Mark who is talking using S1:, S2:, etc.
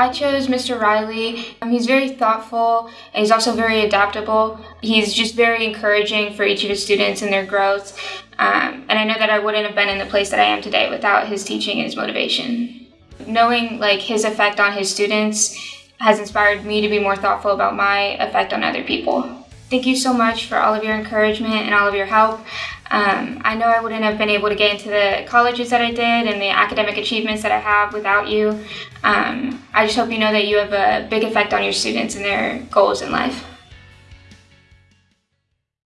S1: I chose Mr. Riley. Um, he's very thoughtful and he's also very adaptable. He's just very encouraging for each of his students and their growth. Um, and I know that I wouldn't have been in the place that I am today without his teaching and his motivation. Knowing like his effect on his students has inspired me to be more thoughtful about my effect on other people. Thank you so much for all of your encouragement and all of your help. Um, I know I wouldn't have been able to get into the colleges that I did and the academic achievements that I have without you. Um, I just hope you know that you have a big effect on your students and their goals in life.